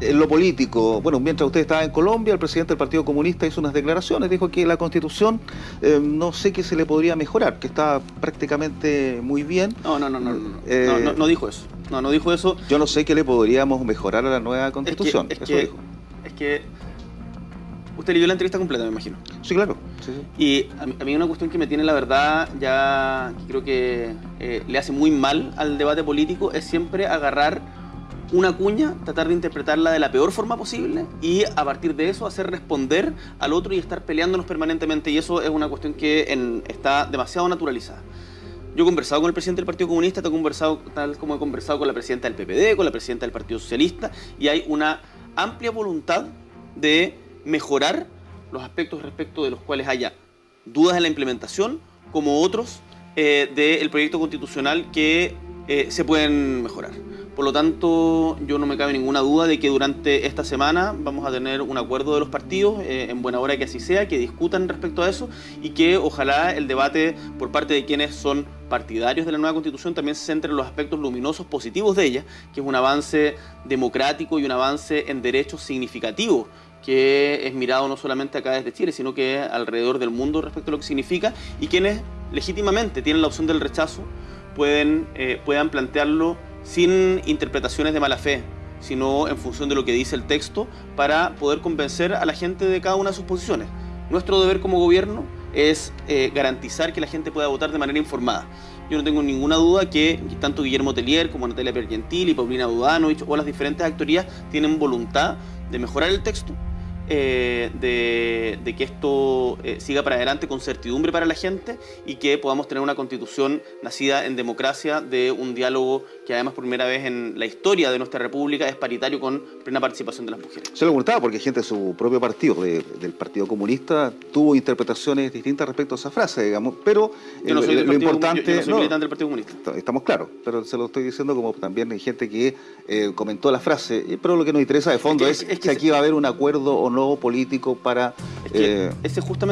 En lo político, bueno, mientras usted estaba en Colombia, el presidente del Partido Comunista hizo unas declaraciones, dijo que la Constitución eh, no sé qué se le podría mejorar, que está prácticamente muy bien. No, no, no, no, no, Eh, no, no, no dijo eso. No, no dijo eso. Yo no sé qué le podríamos mejorar a la nueva Constitución. Es que, es eso que, dijo. es que usted leyó la entrevista completa, me imagino. Sí, claro. sí, sí. Y a mí, a mí una cuestión que me tiene, la verdad, ya que creo que eh, le hace muy mal al debate político es siempre agarrar una cuña, tratar de interpretarla de la peor forma posible y a partir de eso hacer responder al otro y estar peleándonos permanentemente. Y eso es una cuestión que en- está demasiado naturalizada. Yo he conversado con el presidente del Partido Comunista, he conversado, tal como he conversado con la presidenta del PPD, con la presidenta del Partido Socialista, y hay una amplia voluntad de mejorar los aspectos respecto de los cuales haya dudas en la implementación, como otros eh, del proyecto constitucional que eh, se pueden mejorar. Por lo tanto, yo no me cabe ninguna duda de que durante esta semana vamos a tener un acuerdo de los partidos, eh, en buena hora que así sea, que discutan respecto a eso y que ojalá el debate por parte de quienes son partidarios de la nueva constitución también se centre en los aspectos luminosos positivos de ella, que es un avance democrático y un avance en derechos significativos que es mirado no solamente acá desde Chile, sino que alrededor del mundo respecto a lo que significa y quienes legítimamente tienen la opción del rechazo pueden, eh, puedan plantearlo sin interpretaciones de mala fe, sino en función de lo que dice el texto para poder convencer a la gente de cada una de sus posiciones. Nuestro deber como gobierno es eh, garantizar que la gente pueda votar de manera informada. Yo no tengo ninguna duda que tanto Guillermo Telier como Natalia Pergentili, Paulina Dudanovich o las diferentes actorías tienen voluntad de mejorar el texto, eh, de, de que esto eh, siga para adelante con certidumbre para la gente y que podamos tener una constitución nacida en democracia de un diálogo que además por primera vez en la historia de nuestra república es paritario con plena participación de las mujeres. Se lo preguntaba porque gente de su propio partido, de- del Partido Comunista, tuvo interpretaciones distintas respecto a esa frase, digamos, pero Yo no eh, soy, del lo partido, importante... yo- yo no soy no, militante del Partido Comunista. Est- Estamos claros, pero se lo estoy diciendo como también hay gente que eh, comentó la frase, pero lo que nos interesa de fondo que- es, es que si aquí va a haber un acuerdo o no político para... Es que eh, ese justamente